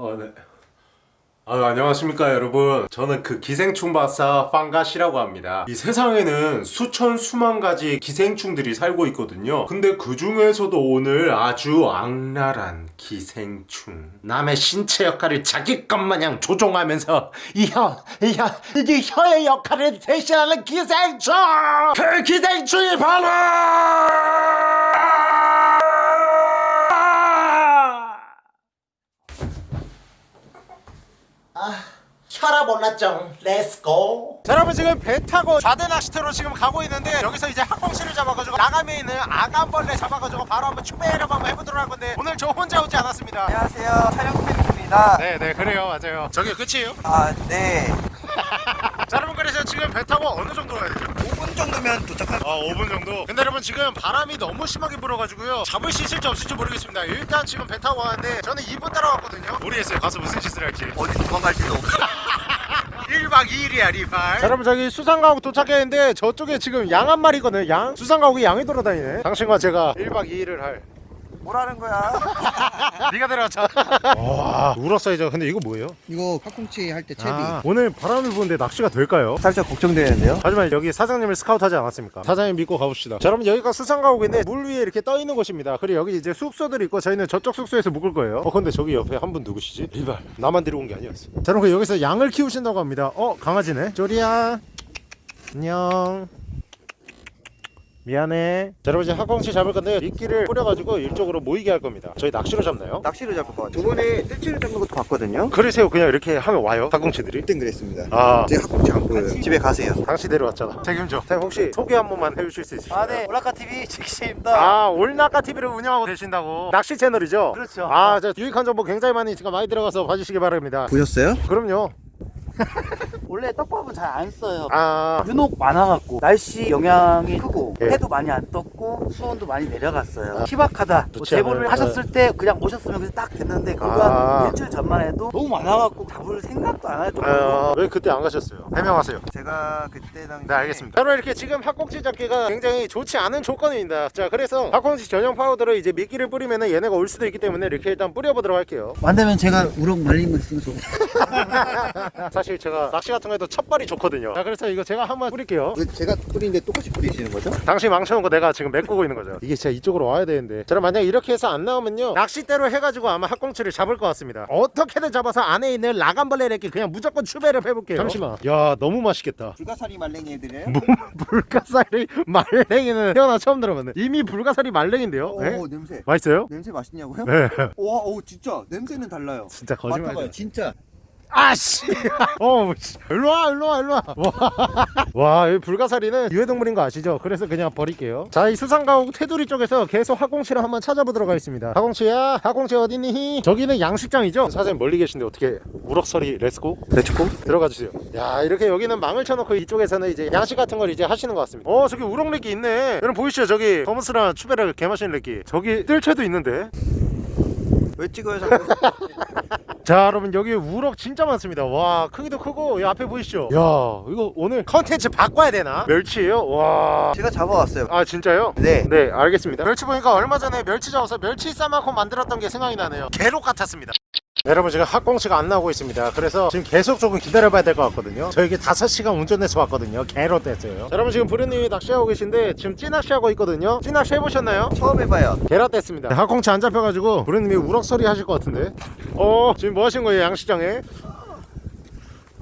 어, 네. 아, 안녕하십니까 여러분. 저는 그 기생충 박사 빵가시라고 합니다. 이 세상에는 수천 수만 가지 기생충들이 살고 있거든요. 근데 그 중에서도 오늘 아주 악랄한 기생충. 남의 신체 역할을 자기 것 마냥 조종하면서 이 혀, 이 혀의 역할을 대신하는 기생충! 그 기생충이 바로 혈압 올랐죠. let's go. 자, 여러분 지금 배 타고 좌대 낚시터로 지금 가고 있는데 여기서 이제 학꽁치를 잡아가지고 아가미에 있는 아감벌레 잡아가지고 바로 한번 추배를 한번 해보도록 할 건데 오늘 저 혼자 오지 않았습니다 안녕하세요 촬영팀입니다 네네 그래요 맞아요 저게 끝이에요? 아네 자 여러분 그래서 지금 배 타고 어느 정도 가야 되죠? 5분 정도면 도착할 아 5분 정도? 근데 여러분 지금 바람이 너무 심하게 불어가지고요. 잡을 수 있을지 없을지 모르겠습니다. 일단 지금 배 타고 가는데 저는 2분 따라왔거든요. 모르겠어요. 가서 무슨 짓을 할지. 어디 도망갈지도 없고. 1박 2일이야 리발. 자 여러분 저기 수상가옥 도착했는데 저쪽에 지금 양 한 마리거든요 양. 수상가옥에 양이 돌아다니네. 당신과 제가 1박 2일을 할 뭐라는 거야? 네가 데려왔잖아 와 울었어야죠 근데 이거 뭐예요? 이거 팥꿈치 할 때 채비. 아, 오늘 바람을 부는데 낚시가 될까요? 살짝 걱정되는데요? 하지만 여기 사장님을 스카우트하지 않았습니까? 사장님 믿고 가봅시다. 자 여러분 여기가 수상가옥인데 물 위에 이렇게 떠 있는 곳입니다. 그리고 여기 이제 숙소들이 있고 저희는 저쪽 숙소에서 묵을 거예요. 어 근데 저기 옆에 한 분 누구시지? 리발. 나만 데려온 게 아니었어. 자 여러분 여기서 양을 키우신다고 합니다. 어 강아지네. 쪼리야. 안녕 미안해 자 여러분 이제 학광치 잡을 건데 미끼를 뿌려가지고 이쪽으로 모이게 할 겁니다 저희 낚시로 잡나요? 낚시로 잡을 것 같아요 저번에 뜰치를 잡는 것도 봤거든요 그러세요 그냥 이렇게 하면 와요 학광치들이? 그땐 그랬습니다 아제 학꿈치 안 보여요 집에 가세요 당시 데려왔잖아 책임져 자 혹시 소개 한 번만 해주실 수 있으실까요? 아네 올라카TV 직시입니다 아 올나카 TV를 운영하고 계신다고 낚시 채널이죠? 그렇죠. 아, 저 유익한 정보 굉장히 많이 있으니까 많이 들어가서 봐주시기 바랍니다. 보셨어요? 그럼요. 원래 떡밥은 잘 안 써요. 아, 유독 많아갖고 날씨 영향이 크고 예. 해도 많이 안 떴고 수온도 많이 내려갔어요. 희박하다. 뭐 제보를 않아요. 하셨을 때 그냥 오셨으면 그냥 딱 됐는데 그거 아. 한 일주일 전만 해도 너무 많아갖고 잡을 생각도 안 할 정도로 아, 왜 그때 안 가셨어요? 해명하세요. 제가 그때 당시 네, 알겠습니다. 여러분 이렇게 지금 학꽁치 잡기가 굉장히 좋지 않은 조건입니다. 자, 그래서 학꽁치 전용 파우더를 이제 미끼를 뿌리면 얘네가 올 수도 있기 때문에 이렇게 일단 뿌려보도록 할게요. 만들면 제가 우럭 말린 거 있으면 줘. 사실 제가 낚시 같은 거 해도 첫발이 좋거든요. 자, 그래서 이거 제가 한번 뿌릴게요. 제가 뿌리는데 똑같이 뿌리시는 거죠? 당시 망쳐놓은 거 내가 지금 메꾸고 있는 거죠. 이게 진짜 이쪽으로 와야 되는데. 저는 만약 이렇게 해서 안 나오면요. 낚싯대로 해가지고 아마 학꽁치를 잡을 것 같습니다. 어떻게든 잡아서 안에 있는 라간벌레를 이렇게 그냥 무조건 추배를 해볼게요. 잠시만. 야, 너무 맛있겠다. 불가사리 말랭이 해드려요? 뭐 불가사리 말랭이는 태어나 처음 들어봤네. 이미 불가사리 말랭인데요. 오 네? 냄새 맛있어요? 냄새 맛있냐고요? 네. 와, 오 진짜 냄새는 달라요 진짜 거짓말. 맡아봐요 진짜 아씨. 어, 씨. 일로 와, 일로 와, 일로 와. 와, 와, 이 불가사리는 유해동물인 거 아시죠? 그래서 그냥 버릴게요. 자, 이 수상가옥 테두리 쪽에서 계속 학꽁치를 한번 찾아보도록 하겠습니다. 학꽁치야, 학꽁치 어디니? 저기는 양식장이죠? 사장님 멀리 계신데 어떻게 우럭서리 let's go? Let's go 들어가 주세요. 야, 이렇게 여기는 망을 쳐놓고 이쪽에서는 이제 양식 같은 걸 이제 하시는 것 같습니다. 어, 저기 우럭레기 있네. 여러분 보이시죠? 저기 더머스랑 추베라 개마신 레기. 저기 뜰채도 있는데. 왜 찍어요 자꾸? 자 여러분 여기 우럭 진짜 많습니다. 와 크기도 크고 이 앞에 보이시죠? 야 이거 오늘 컨텐츠 바꿔야 되나? 멸치예요? 와아 제가 잡아왔어요. 진짜요? 네. 네 알겠습니다. 멸치 보니까 얼마 전에 멸치 잡아서 멸치 싸만큼 만들었던 게 생각이 나네요. 개록 같았습니다. 네, 여러분 지금 학꽁치가 안 나오고 있습니다. 그래서 지금 계속 조금 기다려봐야 될 것 같거든요. 저에게 5시간 운전해서 왔거든요. 개로 뗐어요. 자, 여러분 지금 부르님이 낚시하고 계신데 지금 찌낚시하고 있거든요. 찌낚시 해보셨나요? 처음 해봐요. 게라 뗐습니다. 학꽁치 안 잡혀가지고 부르님이 우럭소리 하실 것 같은데. 어 지금 뭐 하신 거예요 양식장에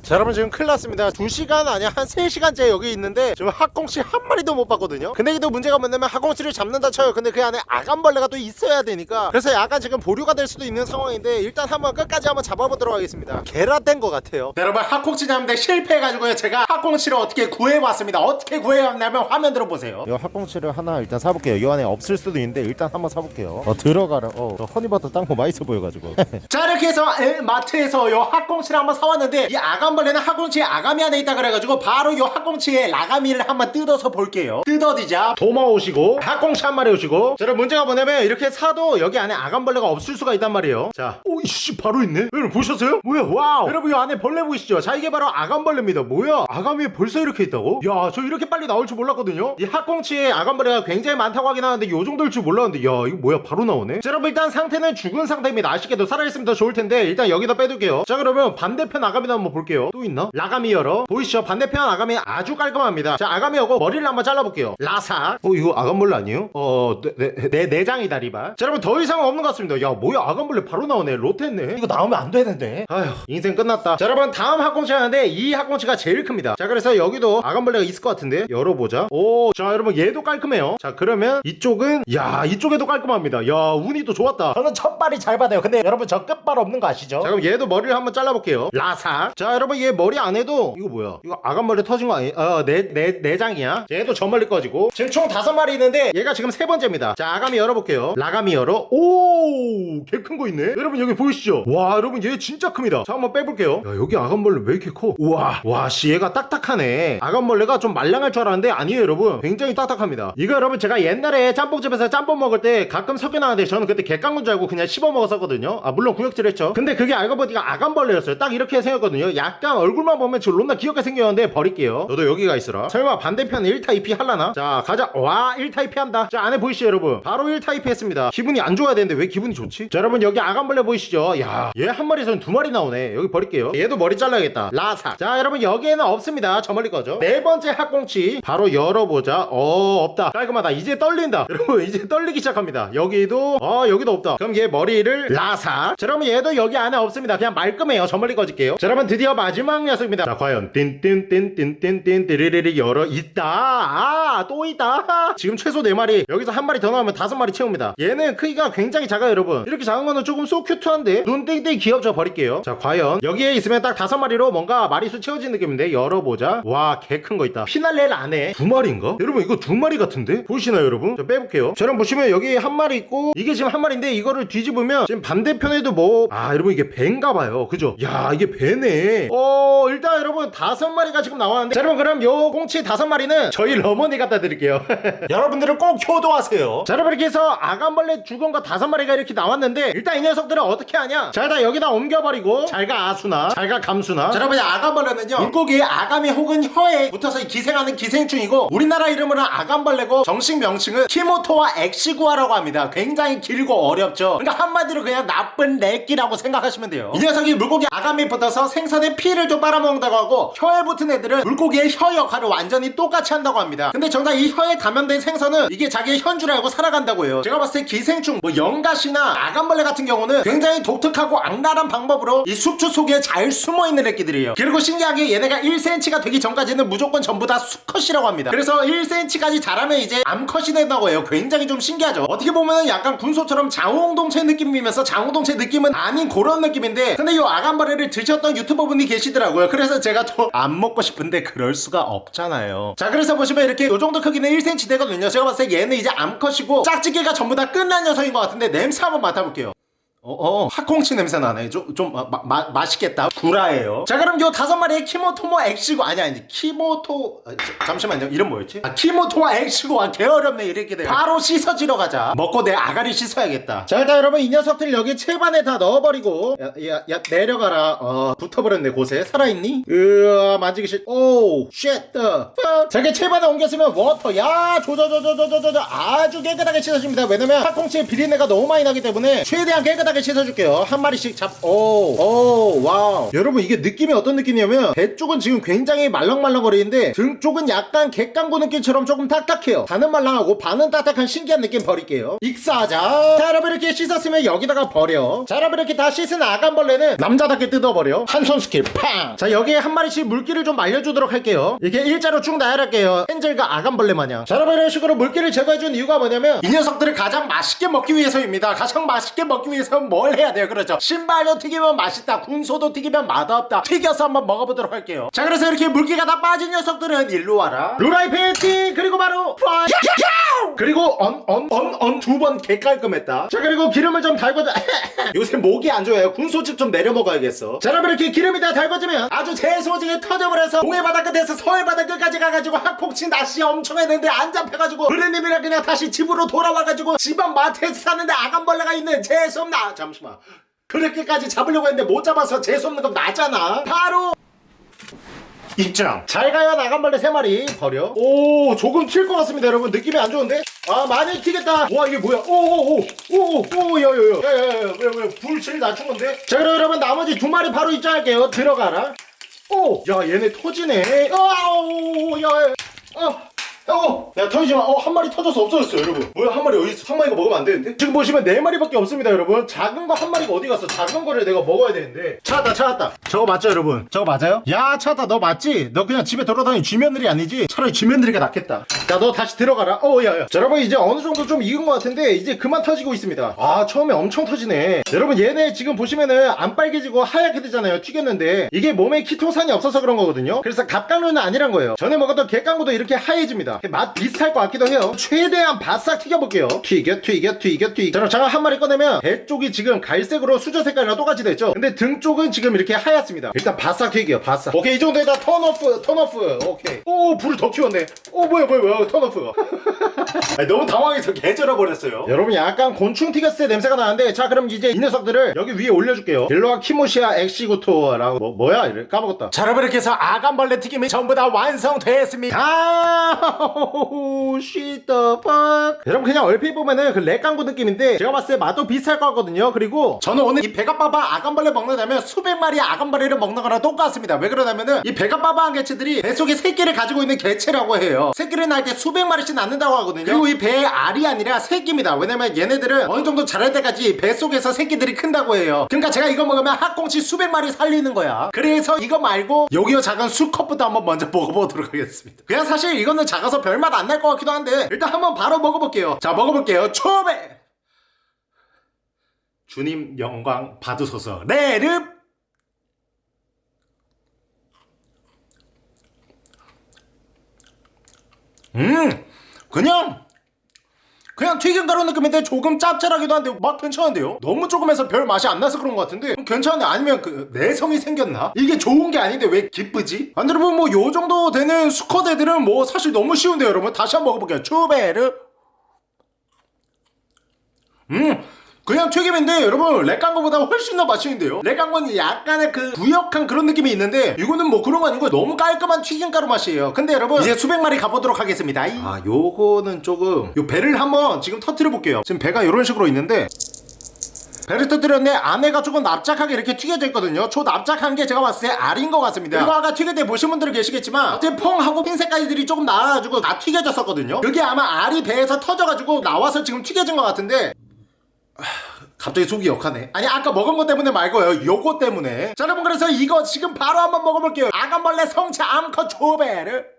자 여러분 지금 큰일 났습니다. 2시간 아니야 한 3시간째 여기 있는데 지금 학꽁치 한 마리도 못 봤거든요. 근데 이게 또 문제가 뭐냐면 학꽁치를 잡는다 쳐요. 근데 그 안에 아간벌레가 또 있어야 되니까. 그래서 약간 지금 보류가 될 수도 있는 상황인데 일단 한번 끝까지 한번 잡아보도록 하겠습니다. 게라된 것 같아요. 네, 여러분 학꽁치 잡는데 실패해가지고요. 제가 학꽁치를 어떻게 구해왔습니다. 어떻게 구해왔냐면 화면 들어보세요. 이 학꽁치를 하나 일단 사볼게요. 이 안에 없을 수도 있는데 일단 한번 사볼게요. 어 들어가라. 어 허니버터 땅콩 맛있어 보여가지고. 자 이렇게 해서 에, 마트에서 요 학꽁치를 한번 사왔는데 이 아감 벌레는 학꽁치의 아가미 안에 있다 그래가지고 바로 요 학꽁치의 라가미를 한번 뜯어서 볼게요. 뜯어지자. 도마 오시고 학꽁치 한 마리 오시고. 자 여러분 문제가 뭐냐면 이렇게 사도 여기 안에 아감벌레가 없을 수가 있단 말이에요. 자. 오, 씨 바로 있네. 여러분 보셨어요? 뭐야? 와우. 여러분 이 안에 벌레 보이시죠? 자 이게 바로 아감벌레입니다. 뭐야? 아감이 벌써 이렇게 있다고? 야 저 이렇게 빨리 나올 줄 몰랐거든요. 이 학꽁치에 아감벌레가 굉장히 많다고 하긴 하는데 요 정도일 줄 몰랐는데 야 이거 뭐야? 바로 나오네? 자 여러분 일단 상태는 죽은 상태입니다. 아쉽게도 살아있으면 더 좋을 텐데 일단 여기다 빼둘게요. 자 그러면 반대편 아가미도 한번 볼게요 또 있나? 라가미 열어. 보이시죠? 반대편 아가미 아주 깔끔합니다. 자 아가미 열고 머리를 한번 잘라볼게요. 라사 어 이거 아감벌레 아니에요? 어내 내, 내, 내장이다 리바. 자 여러분 더 이상 없는 것 같습니다. 야 뭐야? 아감벌레 바로 나오네. 로테네. 이거 나오면 안 되는데 아휴 인생 끝났다. 자 여러분 다음 학꽁치 하는데 이 학꽁치가 제일 큽니다. 자 그래서 여기도 아감벌레가 있을 것 같은데 열어보자. 오 자 여러분 얘도 깔끔해요. 자 그러면 이쪽은 야 이쪽에도 깔끔합니다. 야 운이 또 좋았다. 저는 첫 발이 잘 받아요. 근데 여러분 저 끝발 없는 거 아시죠? 자 그럼 얘도 머리를 한번 잘라볼게요. 라사 자 여러분 얘 머리 안에도 이거 뭐야? 이거 아감벌레 터진 거 아니 어내 내 내장이야? 얘도 저 멀리 꺼지고. 지금 총 다섯 마리 있는데 얘가 지금 세 번째입니다. 자 아가미 열어볼게요. 라가미 열어. 오 개 큰 거 있네. 여러분 여기 보이시죠? 와 여러분 얘 진짜 큽니다. 자 한번 빼볼게요. 야 여기 아간벌레 왜 이렇게 커? 우와 와씨 얘가 딱딱하네. 아간벌레가 좀 말랑할 줄 알았는데 아니에요 여러분. 굉장히 딱딱합니다. 이거 여러분 제가 옛날에 짬뽕집에서 짬뽕 먹을 때 가끔 섞여 나왔는데 저는 그때 객강군 줄 알고 그냥 씹어 먹었었거든요. 아 물론 구역질 했죠. 근데 그게 알고 보니까 아간벌레였어요. 딱 이렇게 생겼거든요. 약간 얼굴만 보면 저 론나 귀엽게 생겼는데 버릴게요. 너도 여기가 있어라. 설마 반대편 1타입이 할라나? 자 가자. 와 1타입이 한다. 자 안에 보이시죠 여러분? 바로 1타입이 했습니다. 기분이 안 좋아야 되는데 왜 기분이 좋지? 자 여러분 여기 아간벌레 보이시죠? 야 얘 한 마리에서는 두 마리 나오네. 여기 버릴게요. 얘도 머리 잘라야겠다. 라사 자 여러분 여기에는 없습니다. 저 멀리 거죠 네 번째 학꽁치. 바로 열어보자. 어 없다. 깔끔하다. 이제 떨린다. 여러분 이제 떨리기 시작합니다. 여기도 어 여기도 없다. 그럼 얘 머리를 라사 자 여러분 얘도 여기 안에 없습니다. 그냥 말끔해요. 저 멀리 꺼질게요. 자 여러분 드디어 마지막 녀석입니다. 자 과연 띵띵띵띵띵띵 띠리리리 열어 있다. 아 또 있다. 지금 최소 4마리 여기서 한 마리 더 나오면 다섯 마리 채웁니다. 얘는 크기가 굉장히 작아요 여러분. 이렇게 작은 거는 조금 소 큐트한데 눈 땡땡 귀엽죠 버릴게요. 자 과연 여기에 있으면 딱 다섯 마리로 뭔가 마리수 채워진 느낌인데 열어보자. 와 개 큰 거 있다. 피날레를 안해 두 마리인가? 여러분 이거 두 마리 같은데? 보이시나요 여러분? 자 빼볼게요. 자 여러분 보시면 여기 한 마리 있고 이게 지금 한 마리인데 이거를 뒤집으면 지금 반대편에도 뭐 아 여러분 이게 배인가 봐요. 그죠? 야 이게 배네 어 일단 여러분 다섯 마리가 지금 나왔는데. 자 여러분 그럼 요 꽁치 다섯 마리는 저희 러머니 갖다 드릴게요. 여러분들은 꼭 효도하세요. 자 여러분 이렇게 해서 아감벌레 죽은 거 다섯 마리가 이렇게 나왔는데 일단 이 녀석들은 어떻게 하냐? 자 일단 여기다 옮겨버리고 잘가 아수나. 잘가 감수나. 자, 여러분 아감벌레는요 물고기의 아가미 혹은 혀에 붙어서 기생하는 기생충이고 우리나라 이름으로는 아감벌레고 정식 명칭은 Cymothoa exigua라고 합니다. 굉장히 길고 어렵죠. 그러니까 한마디로 그냥 나쁜 렉기라고 생각하시면 돼요. 이 녀석이 물고기 아가미에 붙어서 생선의 피를 좀 빨아먹는다고 하고 혀에 붙은 애들은 물고기의 혀 역할을 완전히 똑같이 한다고 합니다. 근데 정작 이 혀에 감염된 생선은 이게 자기의 혀인 줄 알고 살아간다고 해요. 제가 봤을 때 기생충 뭐 영가시나 아간벌레 같은 경우는 굉장히 독특하고 악랄한 방법으로 이 숙주 속에 잘 숨어있는 애기들이에요. 그리고 신기하게 얘네가 1cm가 되기 전까지는 무조건 전부 다 수컷이라고 합니다. 그래서 1cm까지 자라면 이제 암컷이 된다고 해요. 굉장히 좀 신기하죠. 어떻게 보면은 약간 군소처럼 장호동체 느낌이면서 장호동체 느낌은 아닌 그런 느낌인데 근데 이 아간벌레를 드셨던 유튜버분이 계시더라고요. 그래서 제가 또 안 먹고 싶은데 그럴 수가 없잖아요. 자 그래서 보시면 이렇게 요 정도 크기는 1cm 되거든요. 제가 봤을 때 얘는 이제 암컷이고 짝짓기가 전부 다 끝난 녀석인 것 같은데 냄새 한번 맡아볼게요 어, 어, 학꽁치 냄새 나네. 좀, 좀, 마, 마, 맛있겠다. 구라예요. 자, 그럼 요 다섯 마리의 키모토모 엑시고, 아니, 아니, 키모토, 아, 자, 잠시만요. 이름 뭐였지? 아, 키모토와 엑시고, 아, 개어렵네. 이렇게 돼요. 바로 씻어지러 가자. 먹고 내 아가리 씻어야겠다. 자, 일단 여러분, 이 녀석들 여기 채반에 다 넣어버리고, 야, 야, 야, 내려가라. 어, 붙어버렸네, 곳에. 살아있니? 으아, 만지기 싫, oh, shit, the, 자기 채반에 옮겼으면 water, 야, 조조조조조조조, 아주 깨끗하게 씻어줍니다. 왜냐면, 학꽁치의 비린내가 너무 많이 나기 때문에, 최대한 깨끗하게 씻어줄게요. 한 마리씩 잡, 오, 오, 와우. 여러분, 이게 느낌이 어떤 느낌이냐면, 배 쪽은 지금 굉장히 말랑말랑거리는데, 등 쪽은 약간 갯강구 느낌처럼 조금 딱딱해요. 반은 말랑하고, 반은 딱딱한 신기한 느낌 버릴게요. 익사하자. 자, 여러분, 이렇게 씻었으면 여기다가 버려. 자, 여러분, 이렇게 다 씻은 아감벌레는 남자답게 뜯어버려. 한 손 스킬, 팡! 자, 여기에 한 마리씩 물기를 좀 말려주도록 할게요. 이렇게 일자로 쭉 나열할게요. 헨젤과 아감벌레 마냥. 자, 여러분, 이런 식으로 물기를 제거해준 이유가 뭐냐면, 이 녀석들을 가장 맛있게 먹기 위해서입니다. 가장 맛있게 먹기 위해서는 뭘 해야 돼요? 그렇죠. 신발도 튀기면 맛있다. 군소도 튀기면 맛없다. 튀겨서 한번 먹어보도록 할게요. 자, 그래서 이렇게 물기가 다 빠진 녀석들은 일로 와라. 루라이팬 띵! 그리고 언, 언, 언, 언 두 번 개깔끔했다. 자, 그리고 기름을 좀 달궈줘. 요새 목이 안 좋아요. 군소집 좀 내려 먹어야겠어. 자, 여러분 이렇게 기름이 다 달궈지면 아주 재소지게 터져버려서 동해 바다 끝에서 서해 바다 끝까지 가가지고 학폭치 낚시 엄청 했는데 안 잡혀가지고 그래님이랑 그냥 다시 집으로 돌아와가지고 집안 마트에서 사는데 아간벌레가 있는 재수없나. 잠시만. 그렇게까지 잡으려고 했는데 못 잡아서 재수없는 건 나잖아 바로 입장 잘 가요 나간벌레 3마리 버려 오 조금 튈 것 같습니다 여러분 느낌이 안 좋은데 아 많이 튀겠다. 와 이게 뭐야? 오오오오오오 야야야 야야야 왜왜불 제일 낮춘 건데? 자 그럼 여러분 나머지 두 마리 바로 입장할게요. 들어가라. 오야 얘네 터지네. 아오야야 어 어! 야 터지지마 어한 마리 터져서 없어졌어 여러분. 뭐야 한 마리 어디 있어? 한 마리가 먹으면 안 되는데? 지금 보시면 네 마리밖에 없습니다 여러분. 작은 거 한 마리가 어디 갔어? 작은 거를 내가 먹어야 되는데. 찾았다 찾았다. 저거 맞죠 여러분? 저거 맞아요? 야 찾았다 너 맞지? 너 그냥 집에 돌아다니는 쥐며느리 아니지? 차라리 쥐며느리가 낫겠다. 야 너 다시 들어가라. 어 야야. 자 여러분 이제 어느 정도 좀 익은 것 같은데 이제 그만 터지고 있습니다. 아 처음에 엄청 터지네. 여러분 얘네 지금 보시면은 안 빨개지고 하얗게 되잖아요 튀겼는데. 이게 몸에 키토산이 없어서 그런 거거든요. 그래서 갑각류는 아니란 거예요. 전에 먹었던 갯강구도 이렇게 하얘집니다 맛 비슷할 것 같기도 해요. 최대한 바싹 튀겨볼게요. 튀겨 튀겨 튀겨 튀겨. 자 장어 한 마리 꺼내면 배 쪽이 지금 갈색으로 수저 색깔이랑 똑같이 됐죠? 근데 등 쪽은 지금 이렇게 하얗습니다. 일단 바싹 튀겨 바싹. 오케이 이 정도에다 턴오프 턴오프. 오케이. 오 불을 더 키웠네. 오 뭐야 뭐야 뭐야. turn off 아니, 너무 당황해서 개절어 버렸어요. 여러분 약간 곤충 때 냄새가 나는데 자 그럼 이제 이 녀석들을 여기 위에 올려줄게요. 딜로와 키모시아 엑시구토라고. 뭐, 뭐야? 이래. 까먹었다. 자 여러분 이렇게 해서 아감벌레 튀김이 전부 다 완성됐습니다. 아우 shit the fuck 여러분 그냥 얼핏 보면은 그 렉강구 느낌인데 제가 봤을 때 맛도 비슷할 것 같거든요. 그리고 저는 오늘 이 배가빠바 아감벌레 먹는다면 수백 마리 아감벌레를 먹는 거랑 똑같습니다. 왜 그러냐면은 이 배가빠바한 개체들이 뱃속에 새끼를 가지고 있는 개체라고 해요. 새끼를 낳을 때 수백 마리씩 낳는다고 하거든요 그리고 이 배의 알이 아니라 새끼입니다. 왜냐면 얘네들은 어느 정도 자랄 때까지 뱃속에서 새끼들이 큰다고 해요. 그러니까 제가 이거 먹으면 학꽁치 수백 마리 살리는 거야. 그래서 이거 말고 여기요 작은 수컷부터 한번 먼저 먹어보도록 하겠습니다. 그냥 사실 이거는 작아서 별맛 안 날 것 같기도 한데 일단 한번 바로 먹어볼게요. 자 먹어볼게요. 초배! 주님 영광 받으소서. 레르! 음 그냥 그냥 튀김 가루 느낌인데 조금 짭짤하기도 한데 맛 괜찮은데요? 너무 조금해서 별 맛이 안 나서 그런 것 같은데 음, 괜찮은데 아니면 그 내성이 생겼나? 이게 좋은 게 아닌데 왜 기쁘지? 안 여러분 뭐 요 정도 되는 수컷 애들은 뭐 사실 너무 쉬운데 여러분 다시 한번 먹어볼게요 추베르 음 그냥 튀김인데 여러분 렉강거보다 훨씬 더 맛있는데요? 렉강거는 약간의 그 부역한 그런 느낌이 있는데 이거는 뭐 그런 거 아니고 너무 깔끔한 튀김가루 맛이에요. 근데 여러분 이제 수백 마리 가보도록 하겠습니다. 아 요거는 조금 요 배를 한번 지금 터트려 볼게요. 지금 배가 이런 식으로 있는데 배를 터뜨렸는데 안에가 조금 납작하게 이렇게 튀겨져 있거든요. 저 납작한 게 제가 봤을 때 알인 것 같습니다. 이거 아까 튀길 때 보신 분들은 계시겠지만 어째 펑 하고 흰 색깔들이 조금 나와가지고 다 튀겨졌었거든요. 그게 아마 알이 배에서 터져가지고 나와서 지금 튀겨진 것 같은데 갑자기 속이 역하네. 아니 아까 먹은 것 때문에 말고요. 요거 때문에. 자 여러분 그래서 이거 지금 바로 한번 먹어볼게요. 아간벌레 성체 암컷 조배를.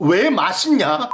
왜 맛있냐?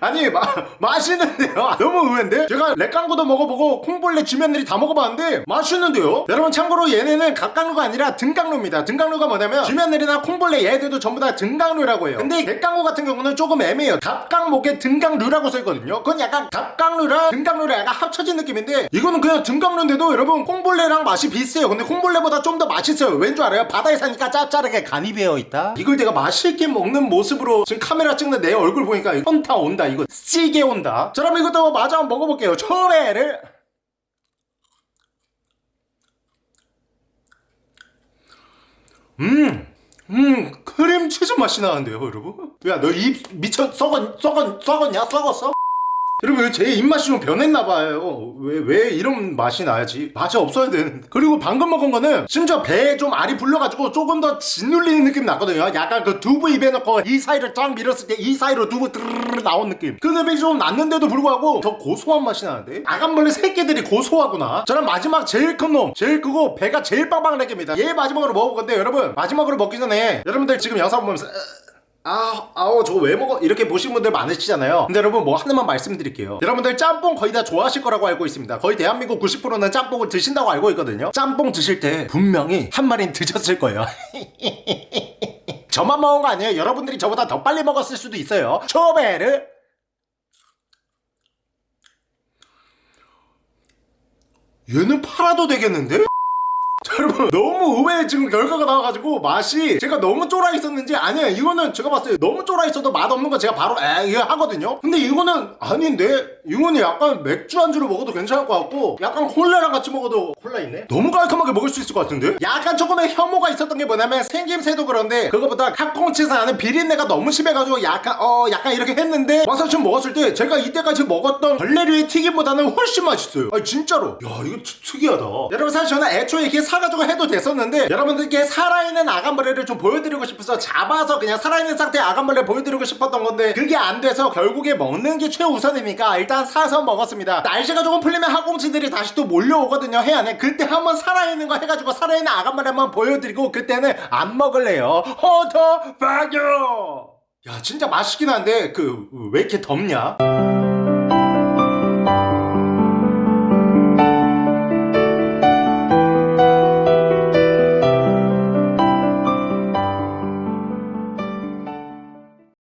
아니 마, 맛있는데요? 너무 의외인데? 제가 렉강구도 먹어보고 콩벌레 쥐면들이 다 먹어봤는데 맛있는데요? 여러분 참고로 얘네는 갑각류가 아니라 등각류입니다. 등각류가 뭐냐면 쥐면들이나 콩벌레 얘들도 전부 다 등각류라고 해요. 근데 렉강구 같은 경우는 조금 애매해요. 갑각목에 등각류라고 써있거든요. 그건 약간 갑각류랑 등각류랑 약간 합쳐진 느낌인데 이거는 그냥 등각류인데도 여러분 콩벌레랑 맛이 비슷해요. 근데 콩벌레보다 좀 더 맛있어요. 왠 줄 알아요? 바다에 사니까 짭짤하게 간이 배어있다? 이걸 내가 맛있게 먹는 모습으로 지금 카메라 찍는 내 얼굴 보 니까 현타 온다 이거 쓰게 온다 자 그럼 이것도 마저 한번 먹어볼게요 초래를 음, 음, 크림치즈 맛이 나는데요, 여러분? 야, 너 입 미쳐 썩었, 썩었, 썩었냐? 썩었어? 여러분 제 입맛이 좀 변했나봐요. 왜, 왜 이런 맛이 나야지? 맛이 없어야 되는데 그리고 방금 먹은 거는 심지어 배에 좀 알이 불려가지고 조금 더 짓눌리는 느낌이 났거든요. 약간 그 두부 입에 넣고 이 사이를 쫙 밀었을 때 이 사이로 두부 드르르 나온 느낌. 그 느낌이 좀 났는데도 불구하고 더 고소한 맛이 나는데? 아간벌레 새끼들이 고소하구나. 저는 마지막 제일 큰 놈 제일 크고 배가 제일 빵빵한 애기입니다. 얘 마지막으로 먹어볼 건데 여러분 마지막으로 먹기 전에 여러분들 지금 영상 보면서 아, 아우 저거 왜 먹어? 이렇게 보신 분들 많으시잖아요. 근데 여러분 뭐 하나만 말씀드릴게요. 여러분들 짬뽕 거의 다 좋아하실 거라고 알고 있습니다. 거의 대한민국 90%는 짬뽕을 드신다고 알고 있거든요. 짬뽕 드실 때 분명히 한 마리는 드셨을 거예요. 저만 먹은 거 아니에요? 여러분들이 저보다 더 빨리 먹었을 수도 있어요. 초베르 얘는 팔아도 되겠는데? 자, 여러분 너무 의외의 지금 결과가 나와가지고 맛이 제가 너무 쫄아 있었는지 아니에요 이거는 제가 봤을 때 너무 쫄아 있어도 맛없는 거 제가 바로 에 이거 하거든요. 근데 이거는 아닌데 이거는 약간 맥주 안주로 먹어도 괜찮을 것 같고 약간 콜라랑 같이 먹어도 콜라 있네? 너무 깔끔하게 먹을 수 있을 것 같은데? 약간 조금의 혐오가 있었던 게 뭐냐면 생김새도 그런데 그거보다 핫꽁치에서 나는 비린내가 너무 심해가지고 약간 어 약간 이렇게 했는데 와서 지금 먹었을 때 제가 이때까지 먹었던 벌레류의 튀김보다는 훨씬 맛있어요. 아니 진짜로. 야 이거 트- 특이하다. 여러분 사실 저는 애초에 이렇게 사 가지고 해도 됐었는데 여러분들께 살아있는 아간벌레를 좀 보여드리고 싶어서 잡아서 그냥 살아있는 상태의 아간벌레 보여드리고 싶었던 건데 그게 안 돼서 결국에 먹는 게 최우선이니까 일단 사서 먹었습니다. 날씨가 조금 풀리면 학꽁치들이 다시 또 몰려오거든요 해안에. 그때 한번 살아있는 거 해가지고 살아있는 아간벌레 한번 보여드리고 그때는 안 먹을래요. 허더 파교 야 진짜 맛있긴 한데 그 왜 이렇게 덥냐